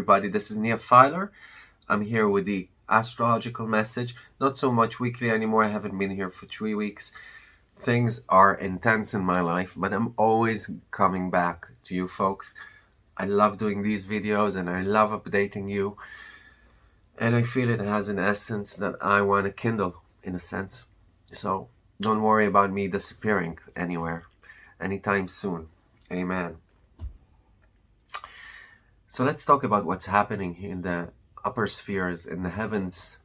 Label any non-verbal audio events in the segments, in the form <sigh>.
everybody, this is Nia Filer. I'm here with the astrological message. Not so much weekly anymore, I haven't been here for three weeks. Things are intense in my life, but I'm always coming back to you folks. I love doing these videos and I love updating you. And I feel it has an essence that I want to kindle, in a sense. So don't worry about me disappearing anywhere anytime soon. Amen. So let's talk about what's happening in the upper spheres, in the heavens,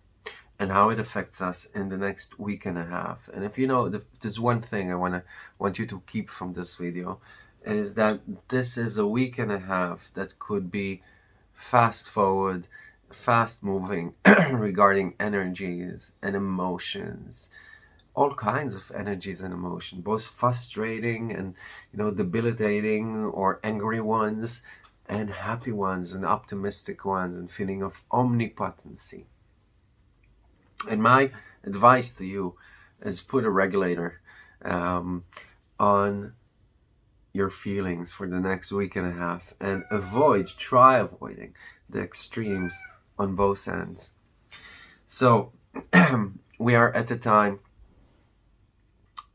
and how it affects us in the next week and a half. And if you know, there's one thing I wanna want you to keep from this video, is that this is a week and a half that could be fast forward, fast moving <clears throat> regarding energies and emotions all kinds of energies and emotion both frustrating and you know debilitating or angry ones and happy ones and optimistic ones and feeling of omnipotency. And my advice to you is put a regulator um, on your feelings for the next week and a half and avoid, try avoiding the extremes on both ends. So <clears throat> we are at the time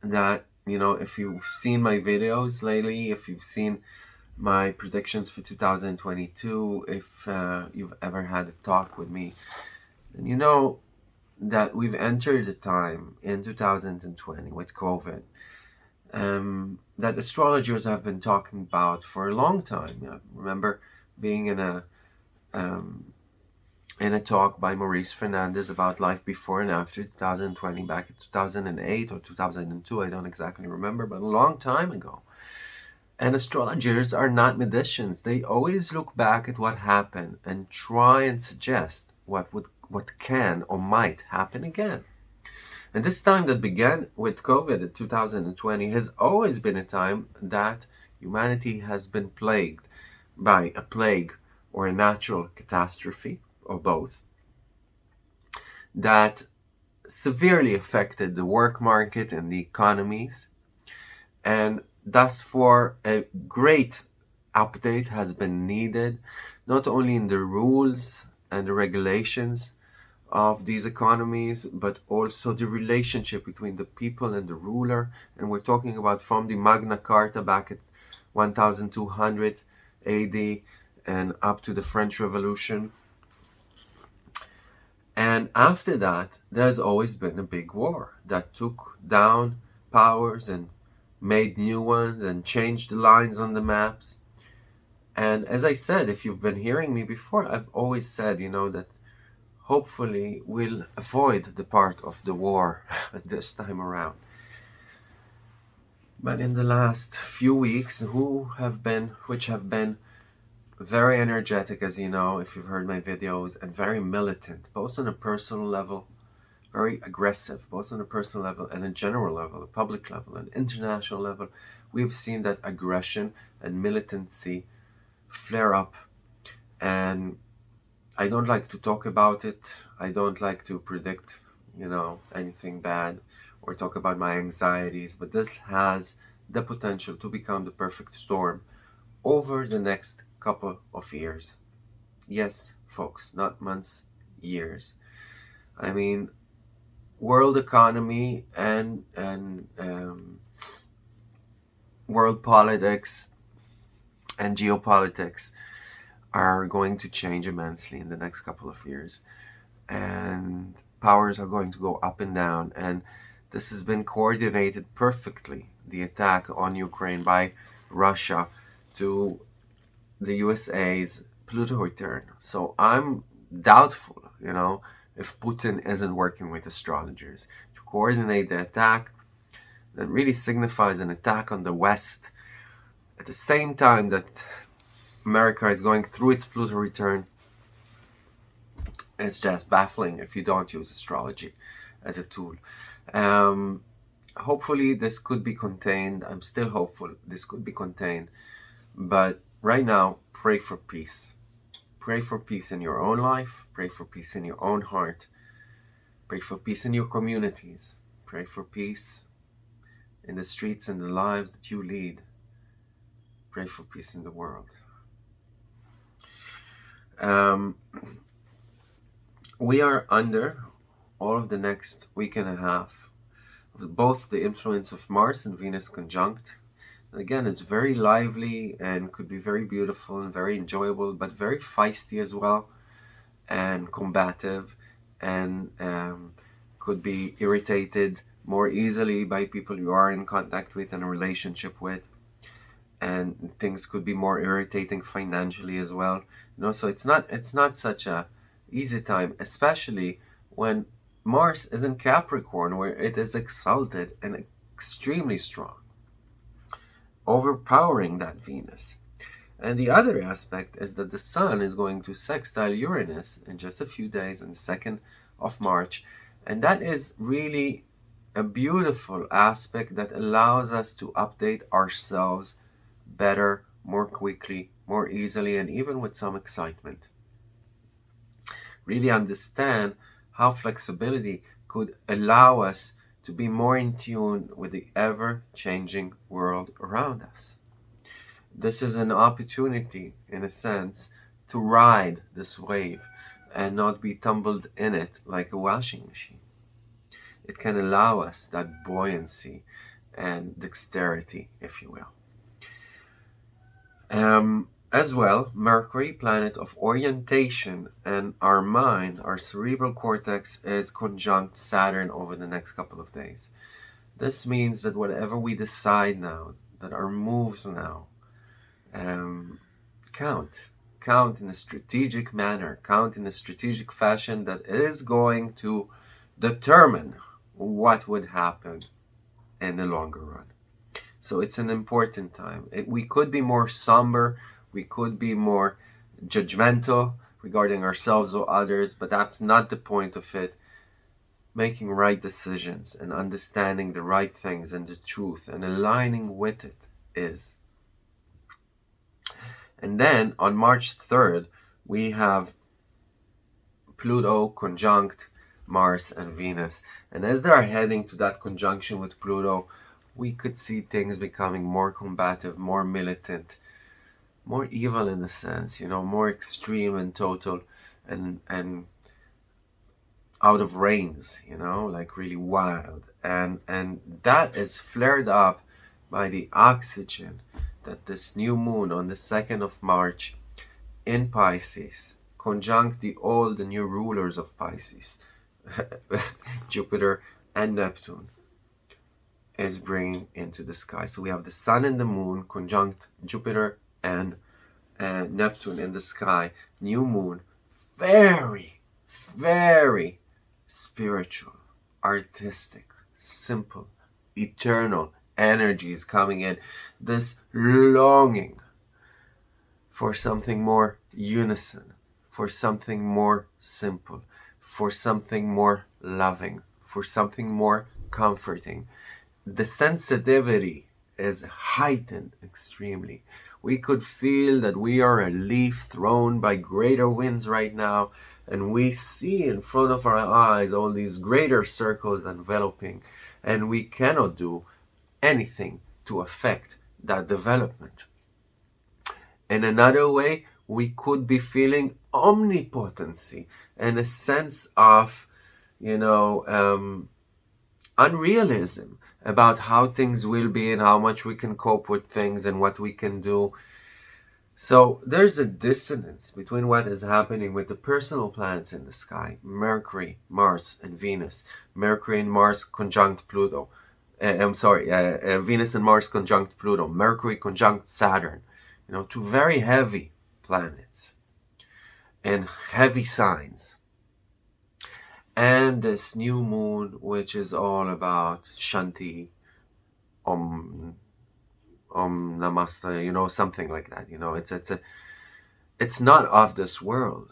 that, you know, if you've seen my videos lately, if you've seen my predictions for 2022 if uh, you've ever had a talk with me. And you know that we've entered a time in 2020 with COVID um, that astrologers have been talking about for a long time. I remember being in a um, in a talk by Maurice Fernandez about life before and after 2020 back in 2008 or 2002 I don't exactly remember but a long time ago and astrologers are not magicians. They always look back at what happened and try and suggest what would what can or might happen again. And this time that began with COVID in 2020 has always been a time that humanity has been plagued by a plague or a natural catastrophe or both that severely affected the work market and the economies and Thus for a great update has been needed, not only in the rules and the regulations of these economies, but also the relationship between the people and the ruler. And we're talking about from the Magna Carta back at 1200 AD and up to the French Revolution. And after that, there's always been a big war that took down powers and made new ones and changed the lines on the maps. And as I said, if you've been hearing me before, I've always said, you know, that hopefully we'll avoid the part of the war <laughs> this time around. But in the last few weeks, who have been, which have been very energetic, as you know, if you've heard my videos, and very militant, both on a personal level very aggressive, both on a personal level and a general level, a public level, an international level. We've seen that aggression and militancy flare up. And I don't like to talk about it. I don't like to predict, you know, anything bad or talk about my anxieties, but this has the potential to become the perfect storm over the next couple of years. Yes, folks, not months, years. I mean, world economy and and um, world politics and geopolitics are going to change immensely in the next couple of years. And powers are going to go up and down. And this has been coordinated perfectly the attack on Ukraine by Russia to the USA's Pluto return. So I'm doubtful you know if Putin isn't working with astrologers to coordinate the attack that really signifies an attack on the West at the same time that America is going through its Pluto return it's just baffling if you don't use astrology as a tool. Um, hopefully this could be contained. I'm still hopeful this could be contained. But right now, pray for peace. Pray for peace in your own life. Pray for peace in your own heart. Pray for peace in your communities. Pray for peace in the streets and the lives that you lead. Pray for peace in the world. Um, we are under all of the next week and a half both the influence of Mars and Venus conjunct. Again, it's very lively and could be very beautiful and very enjoyable, but very feisty as well and combative and um, could be irritated more easily by people you are in contact with and a relationship with. And things could be more irritating financially as well. You know so it's not it's not such a easy time especially when Mars is in Capricorn where it is exalted and extremely strong overpowering that Venus and the other aspect is that the Sun is going to sextile Uranus in just a few days on the 2nd of March and that is really a beautiful aspect that allows us to update ourselves better, more quickly, more easily, and even with some excitement. Really understand how flexibility could allow us to be more in tune with the ever-changing world around us. This is an opportunity, in a sense, to ride this wave and not be tumbled in it like a washing machine it can allow us that buoyancy and dexterity, if you will. Um, as well, Mercury, planet of orientation, and our mind, our cerebral cortex, is conjunct Saturn over the next couple of days. This means that whatever we decide now, that our moves now, um, count. Count in a strategic manner, count in a strategic fashion that is going to determine what would happen in the longer run. So it's an important time. It, we could be more somber, we could be more judgmental regarding ourselves or others, but that's not the point of it. Making right decisions and understanding the right things and the truth and aligning with it is. And then on March 3rd, we have Pluto conjunct Mars and Venus. And as they are heading to that conjunction with Pluto, we could see things becoming more combative, more militant, more evil in a sense, you know, more extreme and total and and out of reins, you know, like really wild. And and that is flared up by the oxygen that this new moon on the 2nd of March in Pisces conjunct the old and new rulers of Pisces <laughs> Jupiter and Neptune is bringing into the sky. So we have the Sun and the Moon conjunct Jupiter and uh, Neptune in the sky. New Moon, very, very spiritual, artistic, simple, eternal energies coming in. This longing for something more unison, for something more simple, for something more loving, for something more comforting. The sensitivity is heightened extremely. We could feel that we are a leaf thrown by greater winds right now, and we see in front of our eyes all these greater circles enveloping, and we cannot do anything to affect that development. In another way, we could be feeling omnipotency and a sense of, you know, um, unrealism about how things will be and how much we can cope with things and what we can do. So there's a dissonance between what is happening with the personal planets in the sky, Mercury, Mars, and Venus. Mercury and Mars conjunct Pluto. Uh, I'm sorry, uh, uh, Venus and Mars conjunct Pluto. Mercury conjunct Saturn. You know, two very heavy planets and heavy signs. And this new moon, which is all about Shanti, Om, Om Namaste, you know, something like that. You know, it's it's a, it's not of this world,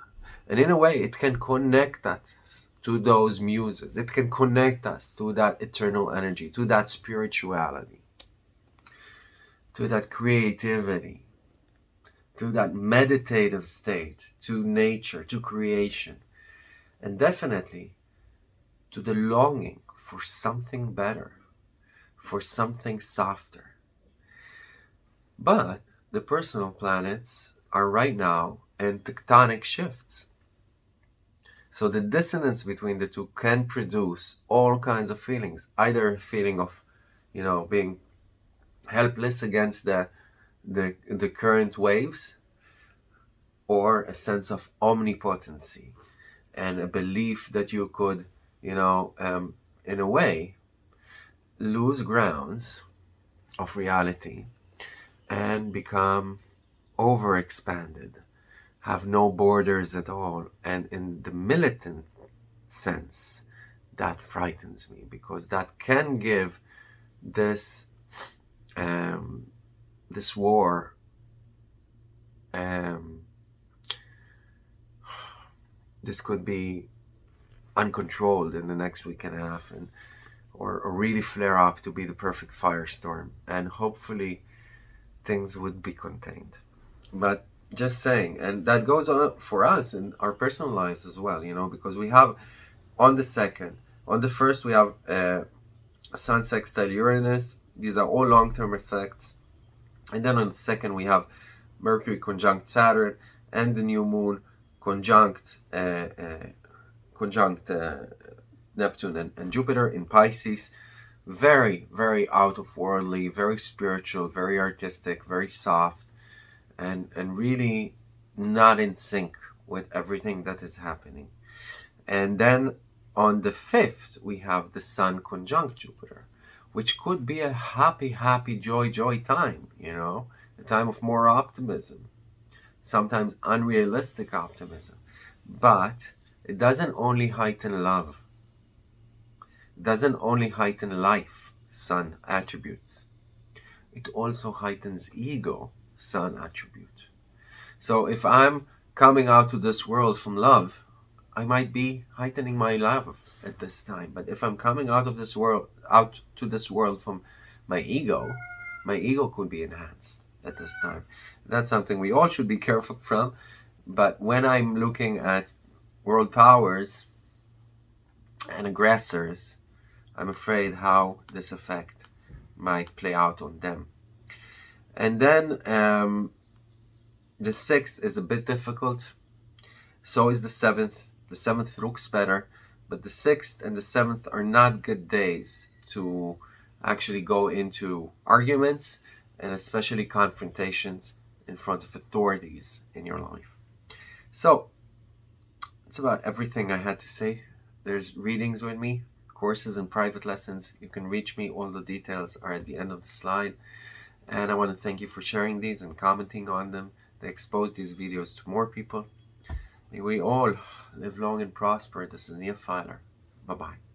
and in a way, it can connect us to those muses. It can connect us to that eternal energy, to that spirituality, to that creativity to that meditative state, to nature, to creation, and definitely to the longing for something better, for something softer. But the personal planets are right now in tectonic shifts. So the dissonance between the two can produce all kinds of feelings, either a feeling of, you know, being helpless against the, the, the current waves, or a sense of omnipotency and a belief that you could, you know, um, in a way, lose grounds of reality and become overexpanded, have no borders at all. And in the militant sense, that frightens me because that can give this um, this war um, this could be uncontrolled in the next week and a half and or, or really flare up to be the perfect firestorm. And hopefully things would be contained. But just saying and that goes on for us in our personal lives as well you know because we have on the second on the first we have uh, sun sextile uranus. These are all long-term effects. And then on the second we have mercury conjunct saturn and the new moon conjunct uh, uh, conjunct uh, Neptune and, and Jupiter in Pisces. Very, very out of worldly, very spiritual, very artistic, very soft, and, and really not in sync with everything that is happening. And then on the 5th, we have the Sun conjunct Jupiter, which could be a happy, happy, joy, joy time, you know, a time of more optimism, sometimes unrealistic optimism. But it doesn't only heighten love, it doesn't only heighten life, sun attributes. It also heightens ego, sun attribute. So if I'm coming out to this world from love, I might be heightening my love at this time. But if I'm coming out of this world, out to this world from my ego, my ego could be enhanced at this time. That's something we all should be careful from. But when I'm looking at world powers and aggressors, I'm afraid how this effect might play out on them. And then um, the sixth is a bit difficult. So is the seventh. The seventh looks better, but the sixth and the seventh are not good days to actually go into arguments and especially confrontations in front of authorities in your life. So that's about everything I had to say. There's readings with me courses and private lessons. You can reach me. All the details are at the end of the slide. And I want to thank you for sharing these and commenting on them. They expose these videos to more people. May we all live long and prosper. This is Nia Filer. Bye-bye.